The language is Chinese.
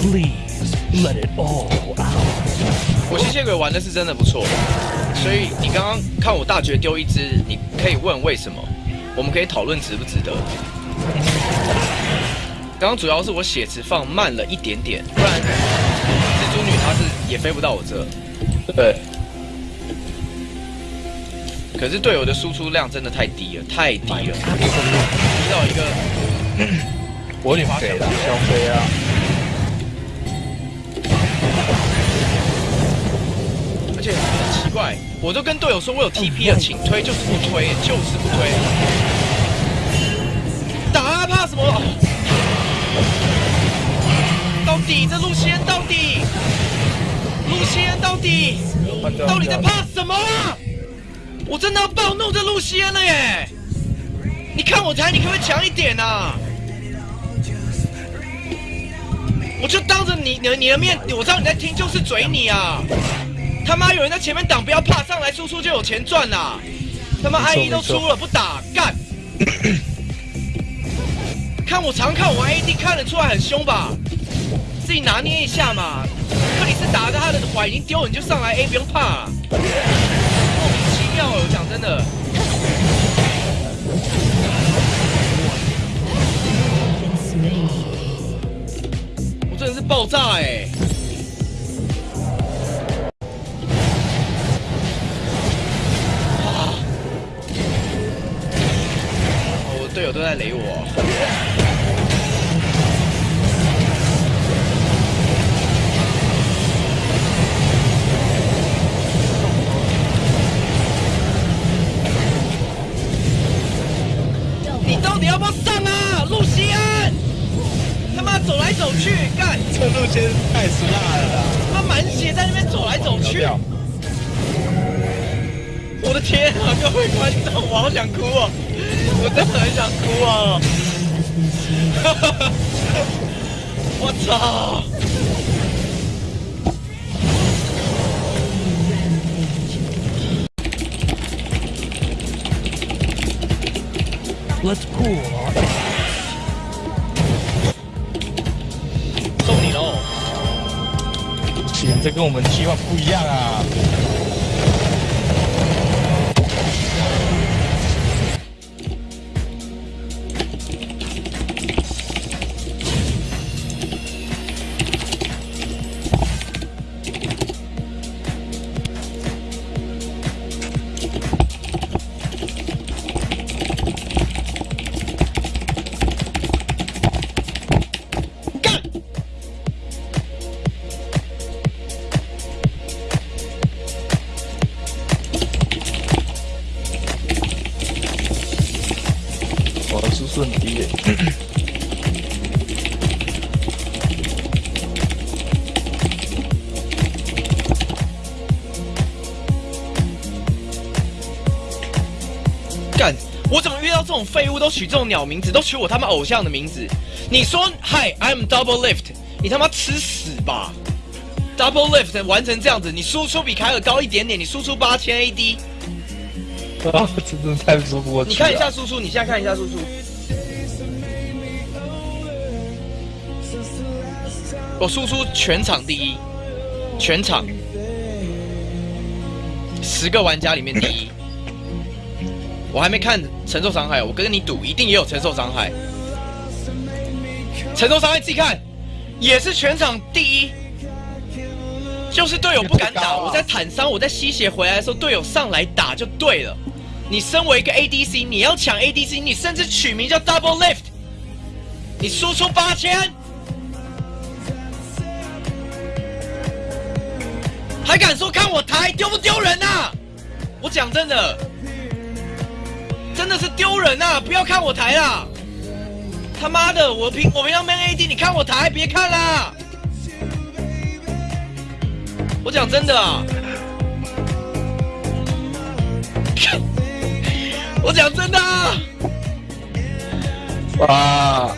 Please let it all out. 我吸血鬼玩的是真的不错，所以你刚刚看我大绝丢一只，你可以问为什么，我们可以讨论值不值得。刚刚主要是我血池放慢了一点点，不然蜘蛛女她是也飞不到我这。对，可是队友的输出量真的太低了，太低了，低到一个我有点肥了，小肥啊。怪，我都跟队友说我有 TP 了，请推，就是不推，就是不推。打啊，怕什么？到底这路线到底？路线到底？到底在怕什么啊？我真的要暴怒这路线了耶！你看我台，你可不可以强一点啊？我就当着你、你、你的面，我知道你在听，就是嘴你啊！他妈有人在前面挡，不要怕，上来输出就有钱赚啦！他妈 E 都出了，不打干！看我常看我 A D 看得出来很凶吧？自己拿捏一下嘛！克里斯打着他的怀已经丢了，你就上来 A，不用怕。莫名其妙，我讲真的。我真的是爆炸哎、啊！队友都在雷我。你到底要不要上啊，露西安？他妈走来走去，干！这路线太死辣了啦！他妈满血在那边走来走去。我的天啊，各位观众，我好想哭哦！我真的很想哭啊！我操！Let's cool 送你喽！行，这跟我们计划不一样啊！我的输出很低耶。干！我怎么遇到这种废物都取这种鸟名字，都取我他妈偶像的名字？你说嗨，I'm Double Lift，你他妈吃屎吧！Double Lift 完成这样子，你输出比凯尔高一点点，你输出八千 AD，啊，这真的太说不过去了。你看一下输出，你现在看一下输出。我输出全场第一，全场十个玩家里面第一。我还没看承受伤害，我跟你赌，一定也有承受伤害。承受伤害自己看，也是全场第一。就是队友不敢打，我在坦伤，我在吸血回来的时候，队友上来打就对了。你身为一个 ADC，你要抢 ADC，你甚至取名叫 Double Lift，你输出八千，还敢说看我台丢不丢人啊？我讲真的，真的是丢人啊！不要看我台啦！他妈的，我平我平常 man AD，你看我台别看啦！我讲真的啊，我讲真的啊。哇！